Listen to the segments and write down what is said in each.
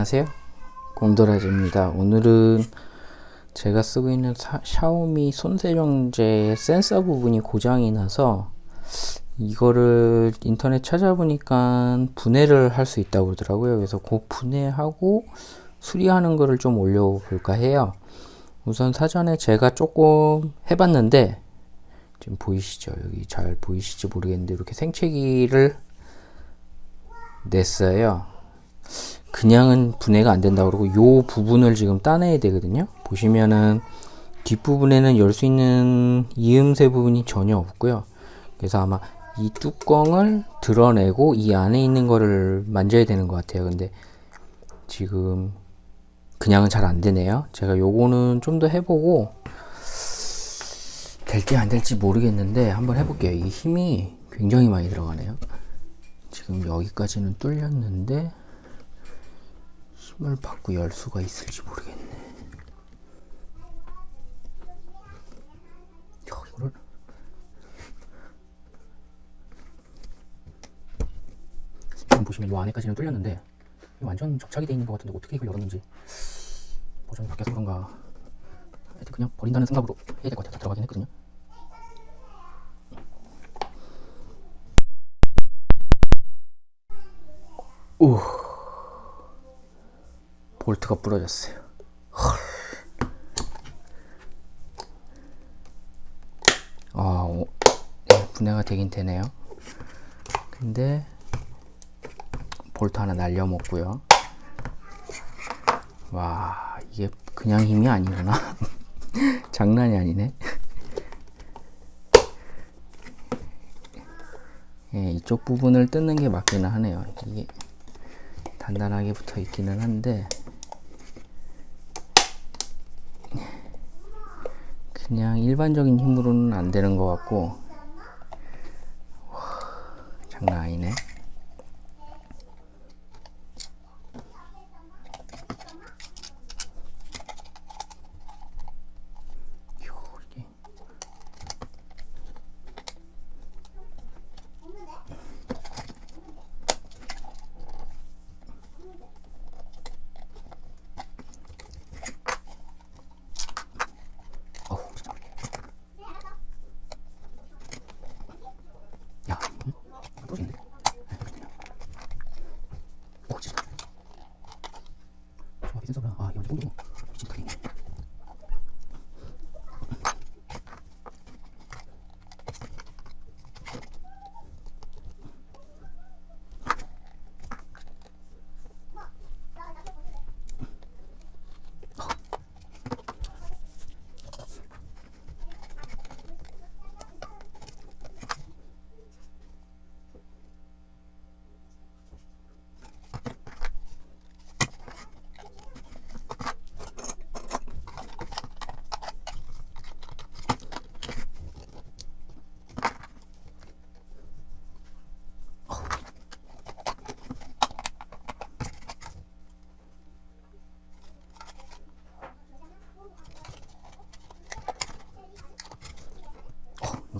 안녕하세요. 곰돌아지입니다. 오늘은 제가 쓰고 있는 사, 샤오미 손세정제 센서 부분이 고장이 나서 이거를 인터넷 찾아보니까 분해를 할 수 있다고 그러더라고요. 그래서 그 분해하고 수리하는 거를 좀 올려볼까 해요. 우선 사전에 제가 조금 해봤는데 지금 보이시죠? 여기 잘 보이실지 모르겠는데 이렇게 생채기를 냈어요 그냥은 분해가 안 된다 그러고 요 부분을 지금 따내야 되거든요. 보시면은 뒷부분에는 열 수 있는 이음새 부분이 전혀 없고요. 그래서 아마 이 뚜껑을 드러내고 이 안에 있는 거를 만져야 되는 것 같아요. 근데 지금 그냥은 잘 안 되네요. 제가 요거는 좀 더 해보고 될지 안 될지 모르겠는데 한번 해볼게요. 이 힘이 굉장히 많이 들어가네요. 지금 여기까지는 뚫렸는데 힘을 받고 열 수가 있을지 모르겠네. 야, 이거를 지금 보시면 이 안에까지는 뚫렸는데 완전 접착이 되어 있는 것 같은데 어떻게 이걸 열었는지 버전이 바뀌어서 그런가 하여튼 그냥 버린다는 생각으로 해야 될 것 같아요. 다 들어가긴 했거든요. 오. 볼트가 부러졌어요. 헐. 아, 오, 네, 분해가 되긴 되네요. 근데 볼트 하나 날려 먹고요. 와, 이게 그냥 힘이 아니구나. 장난이 아니네. 예, 이쪽 부분을 뜯는 게 맞기는 하네요. 이게 단단하게 붙어 있기는 한데 그냥 일반적인 힘으로는 안 되는 것 같고 와, 장난 아니네 센서가 아 이거 정도 미친 크네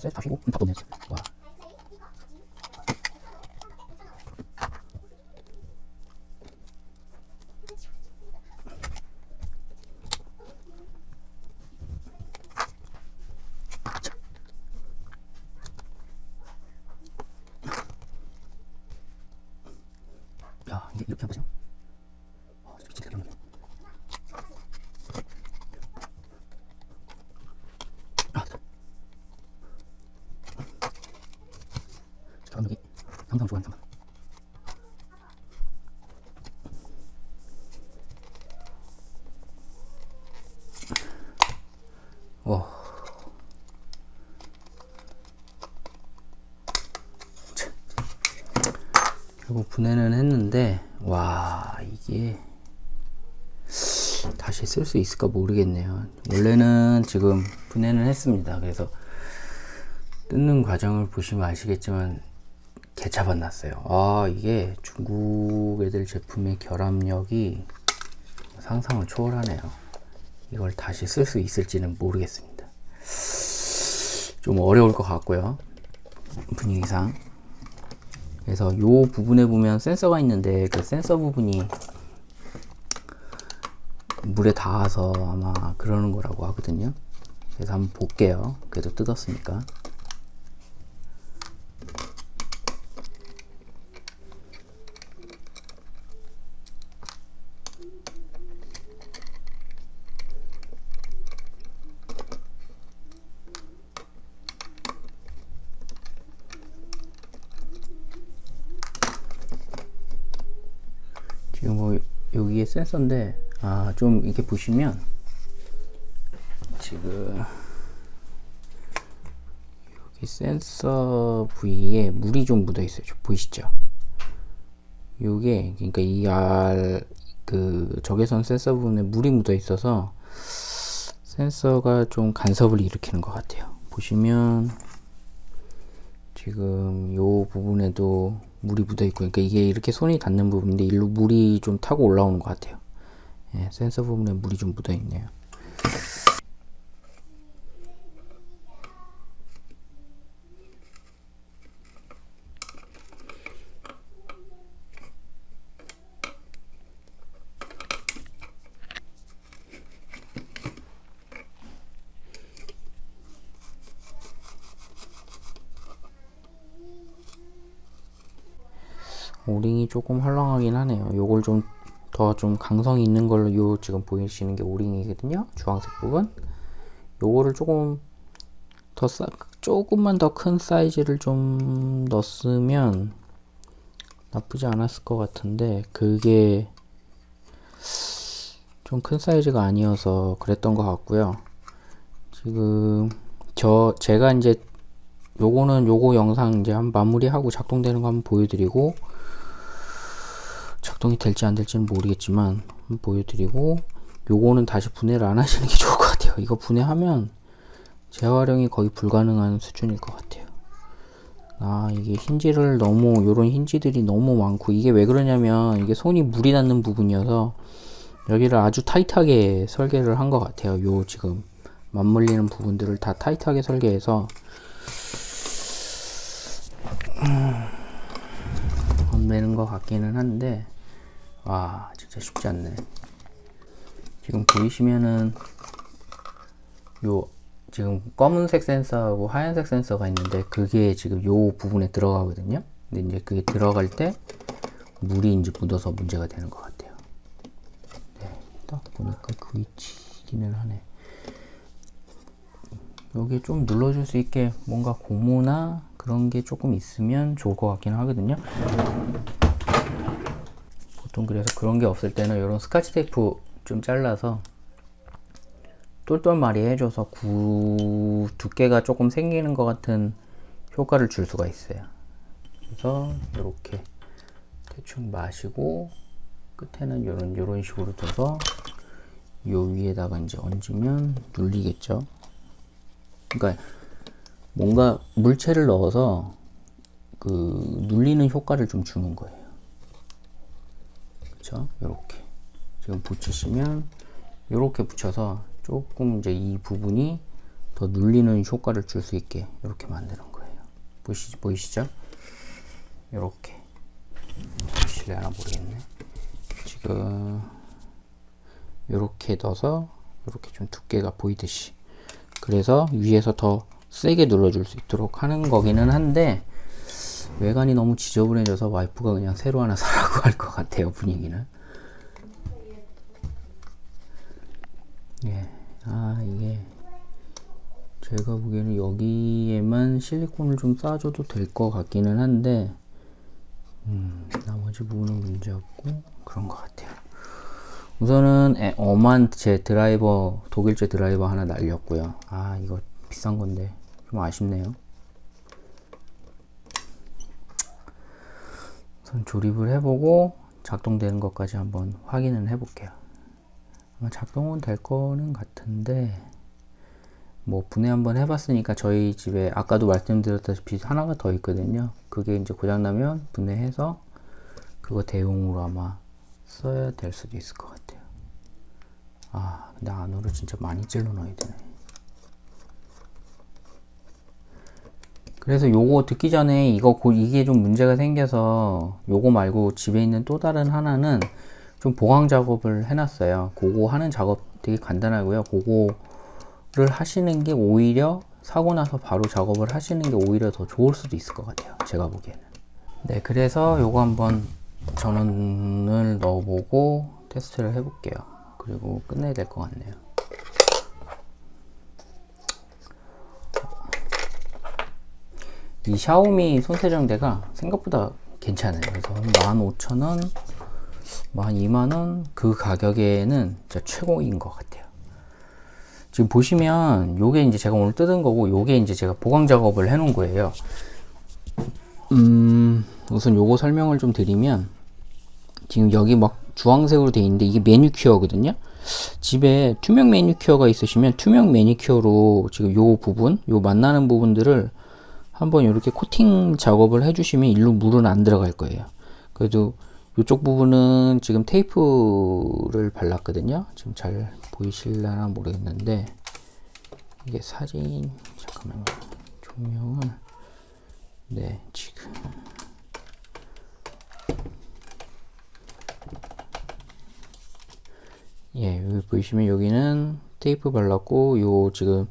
셋 다시고 다 떴네 와 야, 상관. 와. 참. 결국 분해는 했는데 와 이게 다시 쓸 수 있을까 모르겠네요 원래는 지금 분해는 했습니다 그래서 뜯는 과정을 보시면 아시겠지만 개차반 났어요 아 이게 중국 애들 제품의 결합력이 상상을 초월하네요 이걸 다시 쓸 수 있을지는 모르겠습니다 좀 어려울 것 같고요 분위기상 그래서 요 부분에 보면 센서가 있는데 그 센서 부분이 물에 닿아서 아마 그러는 거라고 하거든요. 그래서 한번 볼게요. 그래도 뜯었으니까. 지금 뭐 여기에 센서인데 아 좀 이렇게 보시면 지금 여기 센서 부위에 물이 좀 묻어 있어요. 보이시죠? 요게 그러니까 이알그 적외선 센서 부분에 물이 묻어 있어서 센서가 좀 간섭을 일으키는 것 같아요. 보시면 지금 요 부분에도 물이 묻어 있고 그러니까 이게 이렇게 손이 닿는 부분인데 일로 물이 좀 타고 올라오는 것 같아요. 예, 센서 부분에 물이 좀 묻어 있네요. 오링이 조금 헐렁하긴 하네요. 요걸 좀더좀 강성이 있는 걸로 요 지금 보이시는 게 오링이거든요. 주황색 부분. 요거를 조금 더 싸, 조금만 더 큰 사이즈를 좀 넣었으면 나쁘지 않았을 것 같은데 그게 좀 큰 사이즈가 아니어서 그랬던 것 같고요. 지금 저 제가 이제 요거는 요거 영상 이제 한 마무리하고 작동되는 거 한번 보여드리고 작동이 될지 안 될지는 모르겠지만 보여드리고 요거는 다시 분해를 안 하시는 게 좋을 것 같아요. 이거 분해하면 재활용이 거의 불가능한 수준일 것 같아요. 아 이게 힌지를 너무 요런 힌지들이 너무 많고 이게 왜 그러냐면 이게 손이 물이 닿는 부분이어서 여기를 아주 타이트하게 설계를 한 것 같아요. 요 지금 맞물리는 부분들을 다 타이트하게 설계해서 건매는 것 같기는 한데 와 진짜 쉽지 않네. 지금 보이시면은 요 지금 검은색 센서하고 하얀색 센서가 있는데 그게 지금 요 부분에 들어가거든요. 근데 이제 그게 들어갈 때 물이 이제 묻어서 문제가 되는 것 같아요. 네, 딱 보니까 그 위치기는 하네. 여기 좀 눌러줄 수 있게 뭔가 고무나 그런 게 조금 있으면 좋을 것 같긴 하거든요 보통 그래서 그런 게 없을 때는 이런 스카치 테이프 좀 잘라서 똘똘마리 해줘서 구 두께가 조금 생기는 것 같은 효과를 줄 수가 있어요 그래서 이렇게 대충 마시고 끝에는 이런 이런 식으로 둬서 요 위에다가 이제 얹으면 눌리겠죠 그러니까 뭔가 물체를 넣어서 그 눌리는 효과를 좀 주는 거예요. 그렇죠? 이렇게 지금 붙이시면 이렇게 붙여서 조금 이제 이 부분이 더 눌리는 효과를 줄 수 있게 이렇게 만드는 거예요. 보시 보이시죠? 이렇게 보실래나 모르겠네. 지금 이렇게 넣어서 이렇게 좀 두께가 보이듯이 그래서 위에서 더 세게 눌러줄 수 있도록 하는 거기는 한데 외관이 너무 지저분해져서 와이프가 그냥 새로 하나 사라고 할 것 같아요 분위기는. 예, 아 이게 제가 보기에는 여기에만 실리콘을 좀 싸줘도 될 것 같기는 한데 음, 나머지 부분은 문제없고 그런 것 같아요. 우선은 에, 엄한 제 드라이버 독일제 드라이버 하나 날렸고요. 아 이거 비싼 건데 좀 아쉽네요 우선 조립을 해보고 작동되는 것까지 한번 확인을 해볼게요. 아마 작동은 될 거는 같은데 뭐 분해 한번 해봤으니까 저희 집에 아까도 말씀드렸다시피 하나가 더 있거든요. 그게 이제 고장나면 분해해서 그거 대용으로 아마 써야 될 수도 있을 것 같아요. 아 근데 안으로 진짜 많이 찔러 넣어야 되네 그래서 요거 듣기 전에 이거 고, 이게 좀 문제가 생겨서 요거 말고 집에 있는 또 다른 하나는 좀 보강 작업을 해놨어요. 그거 하는 작업 되게 간단하고요. 그거를 하시는 게 오히려 사고 나서 바로 작업을 하시는 게 오히려 더 좋을 수도 있을 것 같아요. 제가 보기에는. 네, 그래서 요거 한번 전원을 넣어보고 테스트를 해볼게요. 그리고 끝내야 될 것 같네요. 이 샤오미 손세정대가 생각보다 괜찮아요. 그래서 15,000원, 12만원 그 가격에는 진짜 최고인 것 같아요. 지금 보시면 요게 이제 제가 오늘 뜯은 거고 요게 이제 제가 보강 작업을 해 놓은 거예요. 음, 우선 요거 설명을 좀 드리면 지금 여기 막 주황색으로 돼 있는데 이게 매니큐어거든요. 집에 투명 매니큐어가 있으시면 투명 매니큐어로 지금 요 부분, 요 만나는 부분들을 한번 이렇게 코팅 작업을 해주시면 일로 물은 안 들어갈 거예요. 그래도 이쪽 부분은 지금 테이프를 발랐거든요. 지금 잘 보이실려나 모르겠는데 이게 사진 잠깐만요. 조명을 네 지금 예 여기 보시면 여기는 테이프 발랐고 요 지금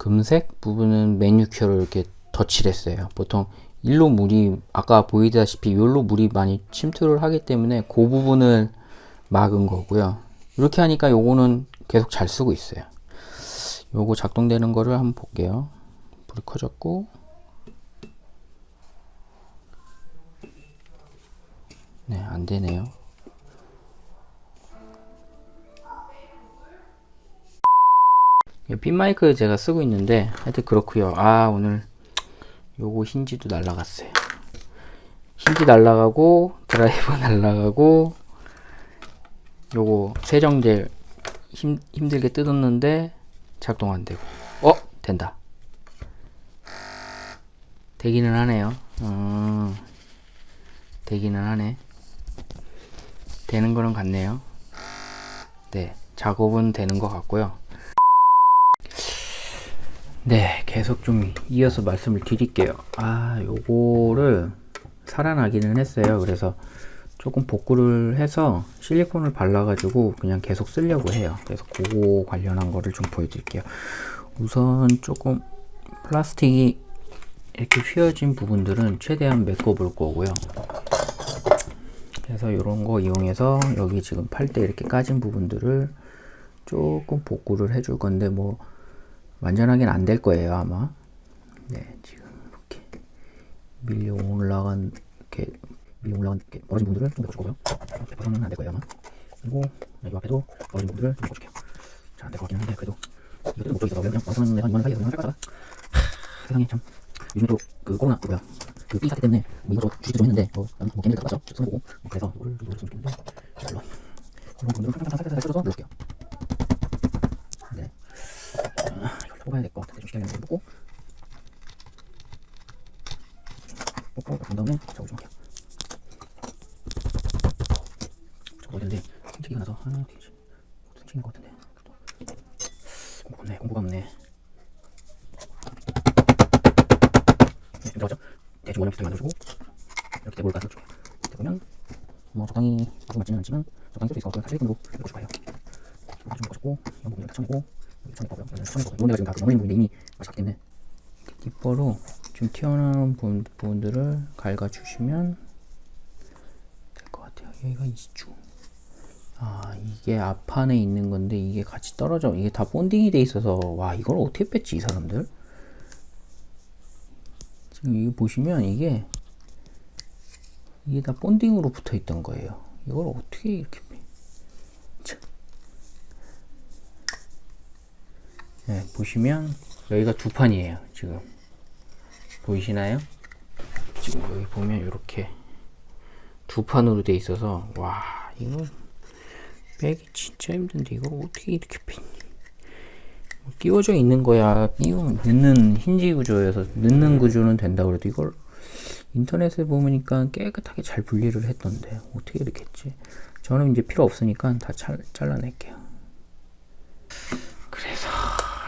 금색 부분은 매니큐어로 이렇게 덧칠 했어요. 보통 일로 물이 아까 보이다시피 일로 물이 많이 침투를 하기 때문에 그 부분을 막은 거고요. 이렇게 하니까 요거는 계속 잘 쓰고 있어요. 요거 작동되는 거를 한번 볼게요. 불이 커졌고 네, 안 되네요. 핀 마이크 제가 쓰고 있는데 하여튼 그렇고요. 아 오늘 요거 힌지도 날라갔어요. 힌지 날라가고 드라이버 날라가고 요거 세정제 힘, 힘들게 뜯었는데 작동 안 되고 어 된다. 되기는 하네요. 음, 되기는 하네. 되는 거는 같네요. 네, 작업은 되는 것 같고요. 네, 계속 좀 이어서 말씀을 드릴게요. 아, 요거를 살아나기는 했어요. 그래서 조금 복구를 해서 실리콘을 발라 가지고 그냥 계속 쓰려고 해요. 그래서 그거 관련한 거를 좀 보여드릴게요. 우선 조금 플라스틱이 이렇게 휘어진 부분들은 최대한 메꿔 볼 거고요. 그래서 이런 거 이용해서 여기 지금 팔 때 이렇게 까진 부분들을 조금 복구를 해줄 건데 뭐 완전하게는 안 될 거예요 아마. 네 지금 이렇게 밀려 올라간 이렇게 밀려 올라간 이렇게 벌어진 부분들을 좀 메꿔줄 거고요. 100%는 안될 거예요 아마. 그리고 이 앞에도 벌어진 부분들을 좀 메꿔줄게요. 잘 안 될 것 같긴 한데 그래도 이것도 못 보겠어서 그냥 완성은 내가 이만 사이에서 그냥 할 거다가 세상에 참. 요즘에 또 그 코로나 그 뭐야. 그이 사태 때문에 뭐 이거 주식도 좀 했는데 뭐 나는 뭐 따라가죠 쓰는 거고 뭐 그래서 이거를 좀 노렸으면 좋겠는데 물론 그런 분들은 살짝 살짝 살짝 뜯어서 넣을게요. 네 뽑아야 될 것 같은데 좀 시간이 뽑고. 뽑고 본 다음에 저거 좀 할게요. 저거 어딘데? ทิ้튀기가 나서 하나 튕긴 것 같은데. 공부가 없네. 공부가 없네. 네, 들어가죠? 대충 원형 비슷하게 만들어주고 이렇게 대볼까 넣어주고 대보면 뭐 적당히 아주 맞지는 않지만 적당히 쓸 수 있어 사실 1분으로 넣고 싶어요 좀 넣어주고 이 부분 이렇게 쳐내고 여기 쳐내고요 여기 쳐 데가 지금 다 넘어있는 부분인데 이미 맞았기 때문에. 뒷버로 좀 튀어나온 부분, 부분들을 갉아주시면 될 것 같아요. 여기가 2주 아 이게 앞판에 있는 건데 이게 같이 떨어져. 이게 다 본딩이 돼 있어서 와 이걸 어떻게 뺐지 이 사람들? 지금 이거 보시면 이게 이게 다 본딩으로 붙어 있던 거예요. 이걸 어떻게 이렇게 네, 보시면 여기가 두 판이에요. 지금 보이시나요? 지금 여기 보면 이렇게 두 판으로 돼 있어서 와 이거 빼기 진짜 힘든데 이걸 어떻게 이렇게 빼니? 끼워져 있는 거야. 끼워 넣는 힌지 구조여서 넣는 구조는 된다 그래도 이걸 인터넷에 보니까 깨끗하게 잘 분리를 했던데 어떻게 이렇게 했지? 저는 이제 필요 없으니까 다 잘, 잘라낼게요. 그래서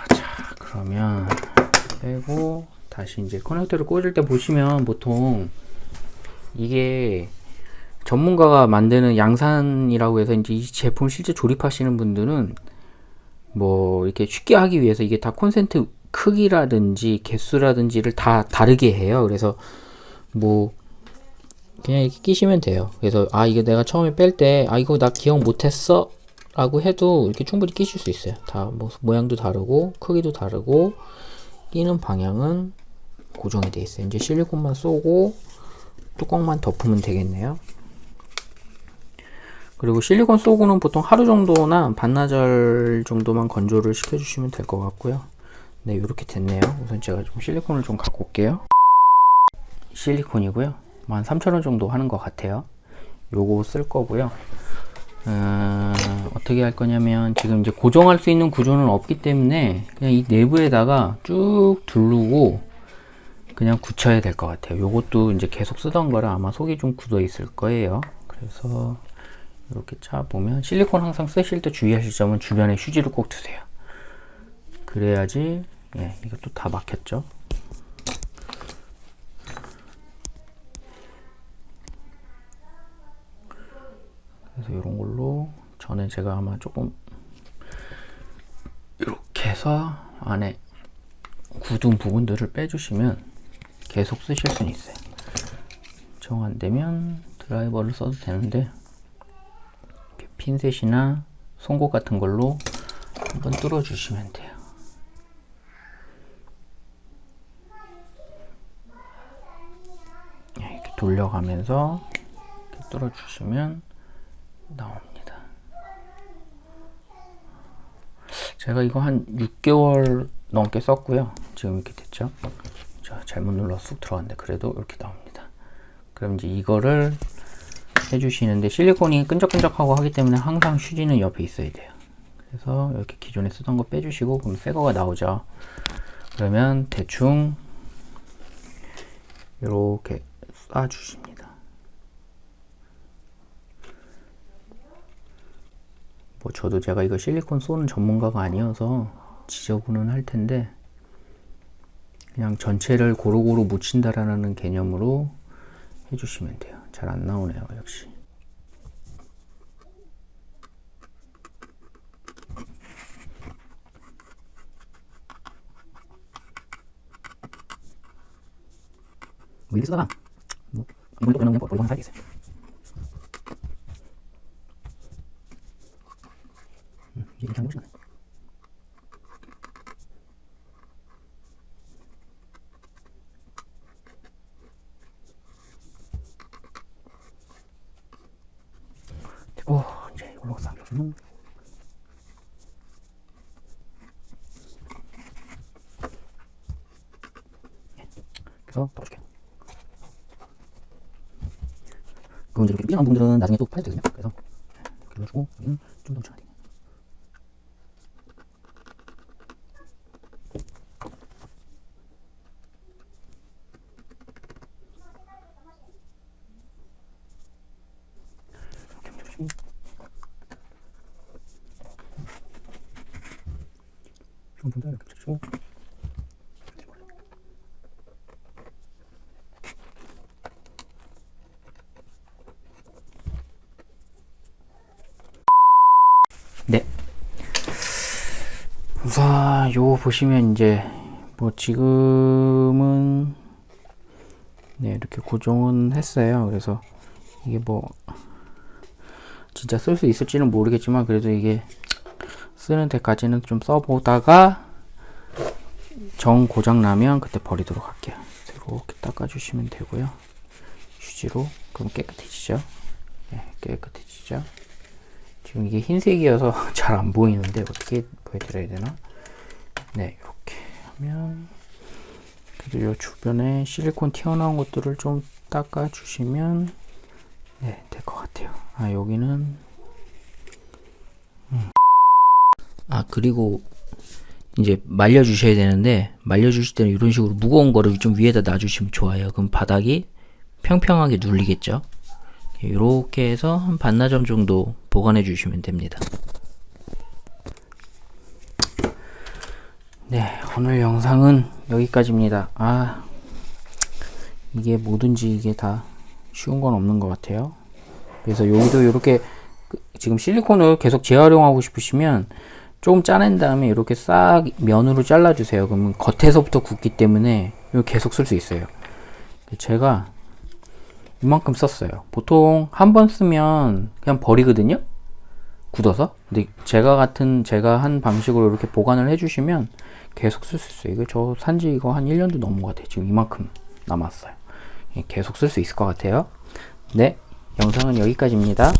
자 그러면 빼고 다시 이제 커넥터를 꽂을 때 보시면 보통 이게 전문가가 만드는 양산이라고 해서 이제 이 제품 실제 조립하시는 분들은 뭐 이렇게 쉽게 하기 위해서 이게 다 콘센트 크기라든지 개수라든지를 다 다르게 해요. 그래서 뭐 그냥 이렇게 끼시면 돼요. 그래서 아 이게 내가 처음에 뺄 때 아 이거 나 기억 못했어 라고 해도 이렇게 충분히 끼실 수 있어요. 다 뭐 모양도 다르고 크기도 다르고 끼는 방향은 고정이 돼 있어요. 이제 실리콘만 쏘고 뚜껑만 덮으면 되겠네요. 그리고 실리콘 쏘고는 보통 하루 정도나 반나절 정도만 건조를 시켜주시면 될 것 같고요. 네, 이렇게 됐네요. 우선 제가 좀 실리콘을 좀 갖고 올게요. 실리콘이고요. 뭐한 3,000원 정도 하는 것 같아요. 요거 쓸 거고요. 어, 어떻게 할 거냐면 지금 이제 고정할 수 있는 구조는 없기 때문에 그냥 이 내부에다가 쭉 두르고 그냥 굳혀야 될 것 같아요. 요것도 이제 계속 쓰던 거라 아마 속이 좀 굳어 있을 거예요. 그래서 이렇게 차 보면 실리콘 항상 쓰실 때 주의하실 점은 주변에 휴지를 꼭 두세요. 그래야지 예, 이것도 다 막혔죠. 그래서 이런 걸로 저는 제가 아마 조금 이렇게 해서 안에 굳은 부분들을 빼주시면 계속 쓰실 수는 있어요. 정 안되면 드라이버를 써도 되는데 핀셋이나 송곳 같은 걸로 한번 뚫어 주시면 돼요. 네, 이렇게 돌려가면서 이렇게 뚫어 주시면 나옵니다. 제가 이거 한 6개월 넘게 썼고요. 지금 이렇게 됐죠. 자, 잘못 눌러 쑥 들어갔는데 그래도 이렇게 나옵니다. 그럼 이제 이거를 해주시는데 실리콘이 끈적끈적하고 하기 때문에 항상 휴지는 옆에 있어야 돼요. 그래서 이렇게 기존에 쓰던 거 빼주시고 그럼 새 거가 나오죠. 그러면 대충 이렇게 쏴주십니다. 뭐 저도 제가 이거 실리콘 쏘는 전문가가 아니어서 지저분은 할 텐데 그냥 전체를 고루고루 묻힌다라는 개념으로 해주시면 돼요. 잘 안 나오네요, 역시. 쓰다가 뭐 물도 그냥 버리고 살겠어요. 음, 이렇게 하는 것이 되고 이제 이걸로 싹주는 그래서 덮어줄게요. 그럼 이제 이렇게 삐져나온 부분들은 나중에 또 파야 되거든요. 그래서 이렇게 넣어주고 여기는 좀더 묻혀야 돼요. 조금 더 이렇게 붙여주고 네 우선 요거 보시면 이제 뭐 지금은 네 이렇게 고정은 했어요 그래서 이게 뭐 진짜 쓸 수 있을지는 모르겠지만 그래도 이게 쓰는 데까지는 좀 써보다가 정 고장 나면 그때 버리도록 할게요. 이렇게 닦아주시면 되고요. 휴지로 그럼 깨끗해지죠. 네, 깨끗해지죠. 지금 이게 흰색이어서 잘 안 보이는데 어떻게 보여드려야 되나? 네, 이렇게 하면 그리고 이 주변에 실리콘 튀어나온 것들을 좀 닦아 주시면 네, 될 것 같아요. 아, 여기는 음. 아 그리고 이제 말려 주셔야 되는데 말려 주실 때는 이런 식으로 무거운 거를 좀 위에다 놔주시면 좋아요 그럼 바닥이 평평하게 눌리겠죠 이렇게 해서 한 반나절 정도 보관해 주시면 됩니다 네 오늘 영상은 여기까지입니다 아 이게 뭐든지 이게 다 쉬운 건 없는 것 같아요 그래서 여기도 이렇게 그- 지금 실리콘을 계속 재활용하고 싶으시면 조금 짜낸 다음에 이렇게 싹 면으로 잘라주세요. 그러면 겉에서부터 굳기 때문에 이거 계속 쓸 수 있어요. 제가 이만큼 썼어요. 보통 한 번 쓰면 그냥 버리거든요. 굳어서. 근데 제가 같은 제가 한 방식으로 이렇게 보관을 해주시면 계속 쓸 수 있어요. 이거 저 산지 이거 한 1년도 넘은 것 같아요. 지금 이만큼 남았어요. 예, 계속 쓸 수 있을 것 같아요. 네, 영상은 여기까지입니다.